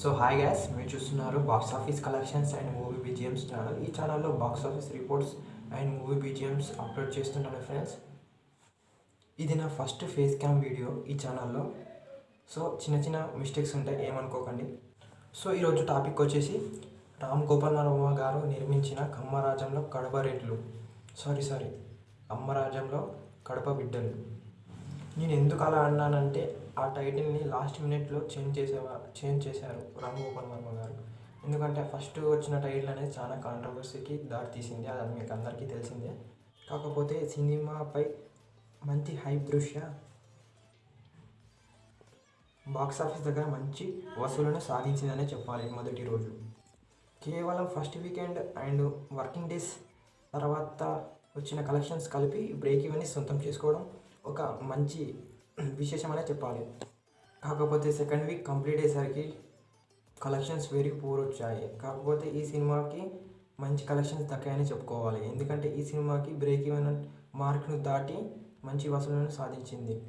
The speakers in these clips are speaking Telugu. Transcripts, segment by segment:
సో హాయ్ గ్యాస్ మీరు చూస్తున్నారు box office collections and movie BGMs channel ఈ ఛానల్లో box office reports and movie BGMs upload చేస్తుంటాను ఫ్రెండ్స్ ఇది నా ఫస్ట్ ఫేస్ క్యామ్ వీడియో ఈ ఛానల్లో సో చిన్న చిన్న మిస్టేక్స్ ఉంటాయి ఏమనుకోకండి. సో ఈరోజు టాపిక్ వచ్చేసి రామ్ గోపాల్ వర్మ గారు నిర్మించిన కమ్మరాజంలో కడప రెడ్లు. సారీ సారీ అమ్మరాజంలో కడప బిడ్డలు. నేను ఎందుకు అలా అన్నానంటే ఆ టైటిల్ని లాస్ట్ మినిట్లో చేంజ్ చేసేవా చేంజ్ చేశారు రామ్ గోపాల్ వర్మ గారు. ఎందుకంటే ఫస్ట్ వచ్చిన టైటిల్ అనేది చాలా కాంట్రవర్సీకి దారి తీసింది అది మీకు అందరికీ తెలిసిందే. కాకపోతే సినిమాపై మంచి హైప్ దృష్ట్యా బాక్స్ ఆఫీస్ దగ్గర మంచి వసూలను సాధించిందనే చెప్పాలి మొదటి రోజు. కేవలం first weekend and working days తర్వాత వచ్చిన కలెక్షన్స్ కలిపి బ్రేక్ ఇవన్నీ సొంతం చేసుకోవడం ఒక మంచి విశేషమనే చెప్పాలి. కాకపోతే సెకండ్ వీక్ కంప్లీట్ అయ్యేసరికి కలెక్షన్స్ వెరీ పూర్ వచ్చాయి. కాకపోతే ఈ సినిమాకి మంచి కలెక్షన్స్ దక్కాయని చెప్పుకోవాలి. ఎందుకంటే ఈ సినిమాకి బ్రేక్ ఈవెన్ మార్క్ను దాటి మంచి వసూలను సాధించింది.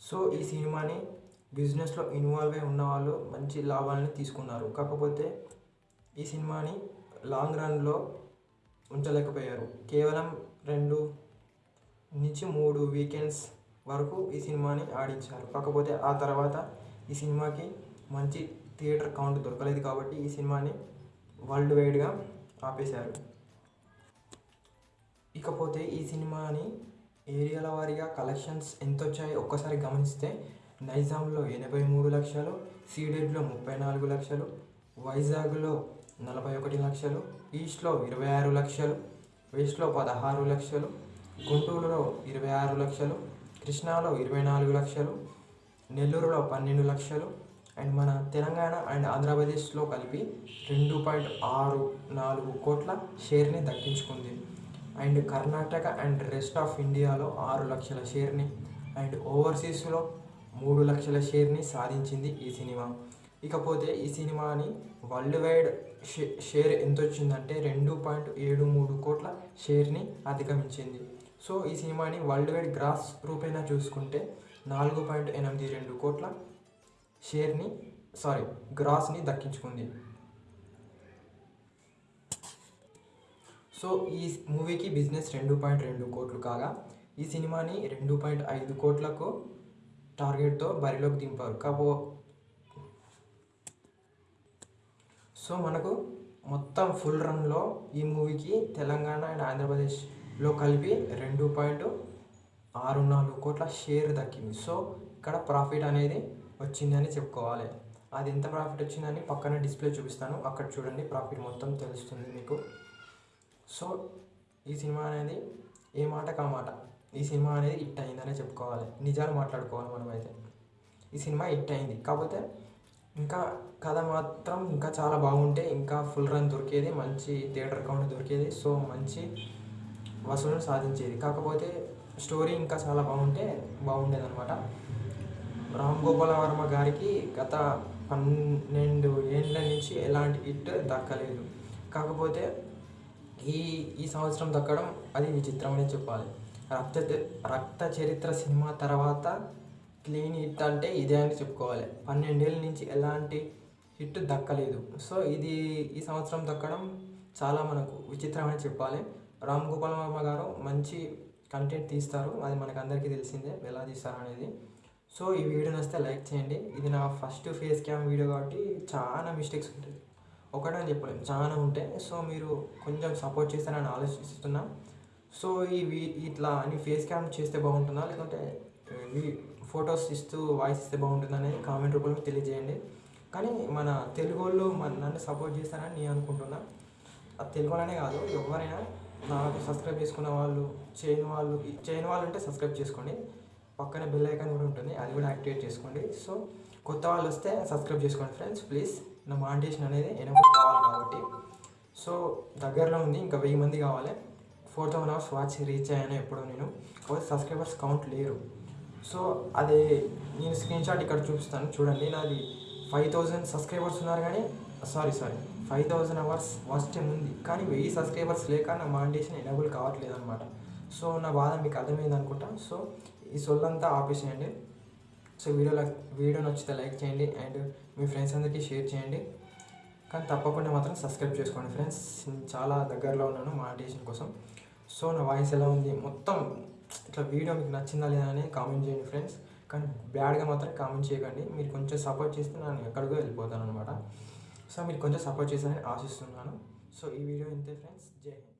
సో ఈ సినిమాని బిజినెస్లో ఇన్వాల్వ్ అయి ఉన్న వాళ్ళు మంచి లాభాలను తీసుకున్నారు. కాకపోతే ఈ సినిమాని లాంగ్ రన్లో ఉంచలేకపోయారు. కేవలం రెండు నుంచి మూడు వీకెండ్స్ వరకు ఈ సినిమాని ఆడించారు. కాకపోతే ఆ తర్వాత ఈ సినిమాకి మంచి థియేటర్ కౌంట్ దొరకలేదు కాబట్టి ఈ సినిమాని వరల్డ్ వైడ్గా ఆపేశారు. ఇకపోతే ఈ సినిమాని ఏరియాల వారీగా కలెక్షన్స్ ఎంత వచ్చాయో ఒక్కసారి గమనిస్తే నైజాంలో ఎనభై మూడు లక్షలు సీడెడ్లో ముప్పై నాలుగు లక్షలు వైజాగ్లో నలభై ఒకటి లక్షలు ఈస్ట్లో ఇరవై ఆరు లక్షలు వెస్ట్లో పదహారు లక్షలు గుంటూరులో ఇరవై ఆరు లక్షలు కృష్ణాలో ఇరవై నాలుగు లక్షలు నెల్లూరులో పన్నెండు లక్షలు అండ్ మన తెలంగాణ అండ్ ఆంధ్రప్రదేశ్లో కలిపి రెండు పాయింట్ ఆరు నాలుగు కోట్ల షేర్ని దక్కించుకుంది. And Karnataka and rest of ఇండియాలో ఆరు లక్షల షేర్ని అండ్ ఓవర్సీస్లో మూడు లక్షల షేర్ని సాధించింది ఈ సినిమా. ఇకపోతే ఈ సినిమాని వరల్డ్ వైడ్ షే షేర్ ఎంత వచ్చిందంటే రెండు పాయింట్ ఏడు మూడు కోట్ల షేర్ని అధిగమించింది. సో ఈ సినిమాని వరల్డ్ వైడ్ గ్రాస్ రూపేణా చూసుకుంటే నాలుగు పాయింట్ ఎనిమిది రెండు కోట్ల షేర్ని సారీ గ్రాస్ని దక్కించుకుంది. సో ఈ మూవీకి బిజినెస్ రెండు పాయింట్ రెండు కోట్లు కాగా ఈ సినిమాని రెండు పాయింట్ ఐదు కోట్లకు టార్గెట్తో బరిలోకి దింపారు. కాబో సో మనకు మొత్తం ఫుల్ రన్లో ఈ మూవీకి తెలంగాణ అండ్ ఆంధ్రప్రదేశ్ లో కలిపి రెండు పాయింట్ ఆరు నాలుగు కోట్ల షేర్ దక్కింది. సో ఇక్కడ ప్రాఫిట్ అనేది వచ్చిందని చెప్పుకోవాలి. అది ఎంత ప్రాఫిట్ వచ్చిందని పక్కన డిస్ప్లే చూపిస్తాను. అక్కడ చూడండి ప్రాఫిట్ మొత్తం తెలుస్తుంది మీకు. సో ఈ సినిమా అనేది ఏ మాట కా మాట. ఈ సినిమా అనేది హిట్ అయిందనే చెప్పుకోవాలి. నిజాలు మాట్లాడుకోవాలి మనమైతే. ఈ సినిమా హిట్ అయింది. కాకపోతే ఇంకా కథ మాత్రం ఇంకా చాలా బాగుంటే ఇంకా ఫుల్ రన్ దొరికేది మంచి థియేటర్ కౌంట్ దొరికేది. సో మంచి వసూలను సాధించేది. కాకపోతే స్టోరీ ఇంకా చాలా బాగుంటే బాగుండేది అనమాట రామ్ గోపాల వర్మ గారికి గత పన్నెండు ఏళ్ళ నుంచి ఎలాంటి హిట్ దక్కలేదు. కాకపోతే ఈ ఈ సంవత్సరం దక్కడం అది విచిత్రమనే చెప్పాలి. రక్త రక్త చరిత్ర సినిమా తర్వాత క్లీన్ హిట్ అంటే ఇదే అని చెప్పుకోవాలి. పన్నెండేళ్ళ నుంచి ఎలాంటి హిట్ దక్కలేదు. సో ఇది ఈ సంవత్సరం దక్కడం చాలా మనకు విచిత్రమని చెప్పాలి. రామ్ గోపాల్ వర్మ గారు మంచి కంటెంట్ తీస్తారు. అది మనకు అందరికీ తెలిసిందే ఎలా తీస్తారు అనేది. సో ఈ వీడియో నచ్చితే లైక్ చేయండి. ఇది నా ఫస్ట్ ఫేస్ క్యామ్ వీడియో కాబట్టి చాలా మిస్టేక్స్ ఉంటాయి. ఒకటని చెప్పలేము చాలా ఉంటాయి. సో మీరు కొంచెం సపోర్ట్ చేస్తారని ఆలోచిస్తున్నా. సో ఈ వీ- ఇట్లా అని ఫేస్ క్యామ్ చేస్తే బాగుంటుందా? లేకుంటే ఫొటోస్ ఇస్తూ వాయిస్ ఇస్తే బాగుంటుందా అనేది కామెంట్ రూపంలో తెలియజేయండి. కానీ మన తెలుగు వాళ్ళు మన నన్ను సపోర్ట్ చేస్తారని నేను అనుకుంటున్నా. అది తెలుగు వాళ్ళనే కాదు ఎవరైనా నాకు సబ్స్క్రైబ్ చేసుకున్న వాళ్ళు చేయని వాళ్ళు చేయని వాళ్ళు ఉంటే సబ్స్క్రైబ్ చేసుకోండి. పక్కన బెల్ ఐకాన్ కూడా ఉంటుంది అది కూడా యాక్టివేట్ చేసుకోండి. సో కొత్త వాళ్ళు వస్తే సబ్స్క్రైబ్ చేసుకోండి ఫ్రెండ్స్ ప్లీజ్. నా మాంటేషన్ అనేది ఎనభై కావాలి కాబట్టి. సో దగ్గరలో ఉంది ఇంకా వెయ్యి మంది కావాలి. Four thousand hours watch reach అయ్యాను ఎప్పుడో నేను. సబ్స్క్రైబర్స్ కౌంట్ లేరు. సో అది నేను స్క్రీన్ షాట్ ఇక్కడ చూపిస్తాను. చూడండి నాది ఫైవ్ థౌజండ్ సబ్స్క్రైబర్స్ ఉన్నారు కానీ sorry sorry five thousand hours watch time ఉంది. కానీ వెయ్యి సబ్స్క్రైబర్స్ లేక నా మానిటేషన్ ఎనేబుల్ కావట్లేదు అనమాట సో నా బాధ మీకు అర్థమైంది అనుకుంటా. సో ఈ సొల్లంతా ఆపేసేయండి. సో వీడియో వీడియో నచ్చితే లైక్ చేయండి అండ్ మీ ఫ్రెండ్స్ అందరికీ షేర్ చేయండి. కానీ తప్పకుండా మాత్రం సబ్స్క్రైబ్ చేసుకోండి ఫ్రెండ్స్ చాలా దగ్గరలో ఉన్నాను మానిటేషన్ కోసం. సో నా వాయిస్ ఎలా ఉంది? మొత్తం ఇట్లా వీడియో మీకు నచ్చిందా లేదా అని కామెంట్ చేయండి ఫ్రెండ్స్ కానీ బ్యాడ్గా మాత్రం కామెంట్ చేయకండి. మీరు కొంచెం సపోర్ట్ చేస్తే నేను ఎక్కడికో వెళ్ళిపోతాను అనమాట సో మీరు కొంచెం సపోర్ట్ చేస్తారని ఆశిస్తున్నాను. సో ఈ వీడియో ఇంతే ఫ్రెండ్స్ జై హింద్.